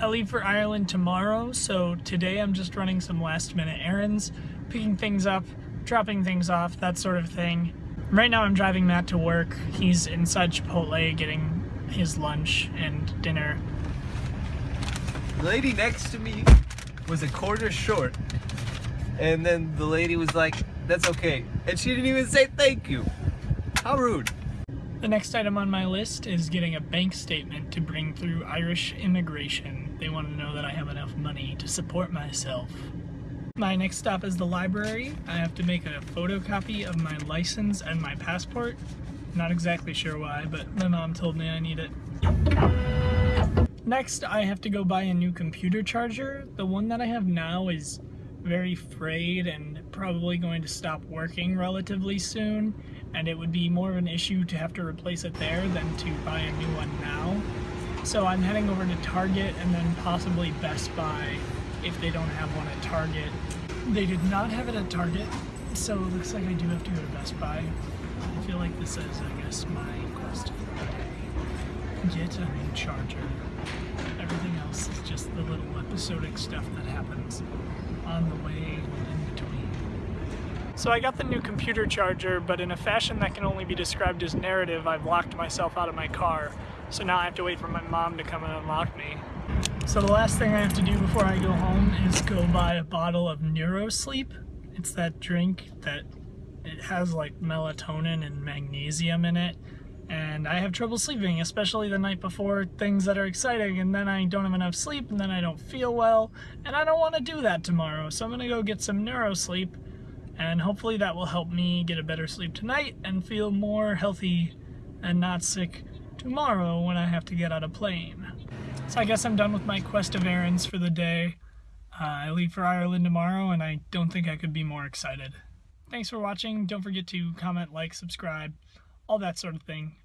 I leave for Ireland tomorrow, so today I'm just running some last minute errands, picking things up, dropping things off, that sort of thing. Right now I'm driving Matt to work. He's inside Chipotle getting his lunch and dinner. The lady next to me was a quarter short. And then the lady was like, that's okay. And she didn't even say thank you. How rude. The next item on my list is getting a bank statement to bring through Irish immigration. They want to know that I have enough money to support myself. My next stop is the library. I have to make a photocopy of my license and my passport. Not exactly sure why, but my mom told me I need it. Next, I have to go buy a new computer charger. The one that I have now is very frayed and probably going to stop working relatively soon and it would be more of an issue to have to replace it there than to buy a new one now. So I'm heading over to Target and then possibly Best Buy if they don't have one at Target. They did not have it at Target, so it looks like I do have to go to Best Buy. I feel like this is, I guess, my quest for the day. Get a new charger. Everything else is just the little episodic stuff that happens on the way. So I got the new computer charger, but in a fashion that can only be described as narrative, I've locked myself out of my car. So now I have to wait for my mom to come and unlock me. So the last thing I have to do before I go home is go buy a bottle of NeuroSleep. It's that drink that it has like melatonin and magnesium in it and I have trouble sleeping, especially the night before things that are exciting, and then I don't have enough sleep, and then I don't feel well, and I don't want to do that tomorrow, so I'm gonna go get some neuro sleep, and hopefully that will help me get a better sleep tonight and feel more healthy and not sick tomorrow when I have to get on a plane. So I guess I'm done with my quest of errands for the day. Uh, I leave for Ireland tomorrow, and I don't think I could be more excited. Thanks for watching. Don't forget to comment, like, subscribe, all that sort of thing.